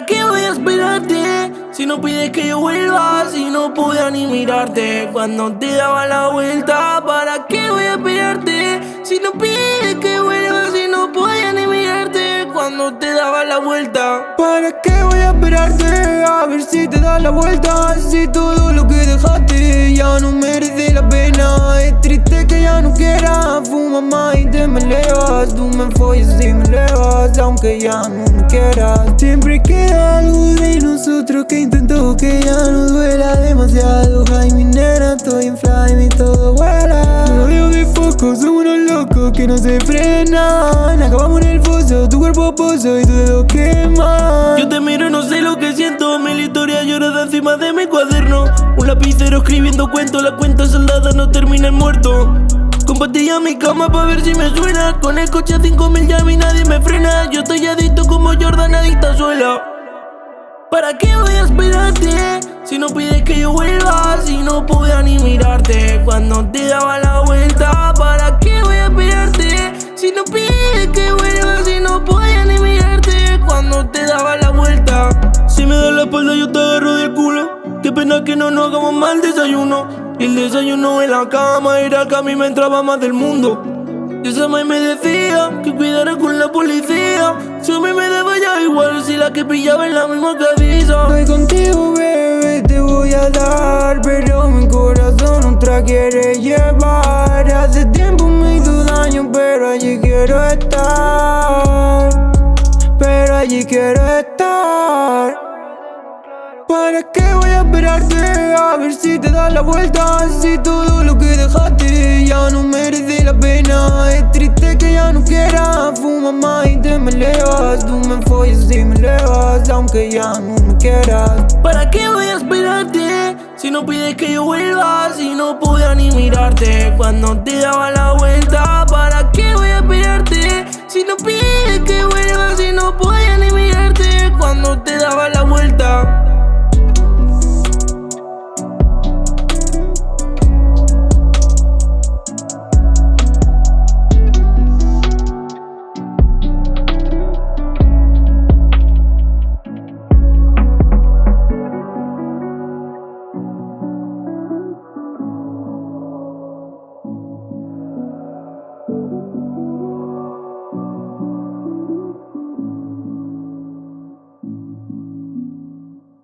voy a esperarte? Si no pides que yo vuelva, si no podía ni mirarte Cuando te daba la vuelta, ¿para qué voy a esperarte? Si no pides que vuelva, si no podía ni mirarte Cuando te daba la vuelta ¿Para qué voy a esperarte? A ver si te da la vuelta Si todo lo que dejaste ya no quieras Fuma más y te me elevas. Tú me follas y me elevas Aunque ya no me quieras. Siempre queda algo de nosotros que intento que ya no duela demasiado. Ay mi nena, estoy en fly y todo vuela. Rodeo de foco, somos unos locos que no se frenan. Acabamos en el foso, tu cuerpo pozo y tu dedo quema Yo te miro no sé lo que siento Mil historias lloradas encima de mi cuaderno. Un lapicero escribiendo cuentos La cuenta soldada no termina en muerto Compartía mi cama pa' ver si me suena. Con el coche a 5000 ya a mí nadie me frena. Yo estoy adicto como Jordan adicta suela. ¿Para qué voy a esperarte? Si no pides que yo vuelva Si no podía ni mirarte. Cuando te daba la vuelta ¿Para qué voy a esperarte? Si no pides que vuelva Si no podía ni mirarte. Cuando te daba la vuelta Si me da la espalda yo te agarro del culo. Qué pena que no nos hagamos mal desayuno Y el desayuno en la cama Era que a mí me entraba más del mundo. Y esa me decía que cuidara con la policía. Si a mí me daba ya igual si la que pillaba en la misma cabeza Estoy contigo, bebé, te voy a dar Pero mi corazón otra quiere llevar. Hace tiempo me hizo daño, pero allí quiero estar. Pero allí quiero estar ¿Para qué voy a esperarte? A ver si te das la vuelta Si todo lo que dejaste ya no merece la pena Es triste que ya no quieras Fuma más y te me elevas Tú me follas y me elevas Aunque ya no me quieras ¿Para qué voy a esperarte? Si no pides que yo vuelva Si no podía ni mirarte Cuando te daba la vuelta ¿Para qué voy a esperarte? Si no pides que vuelva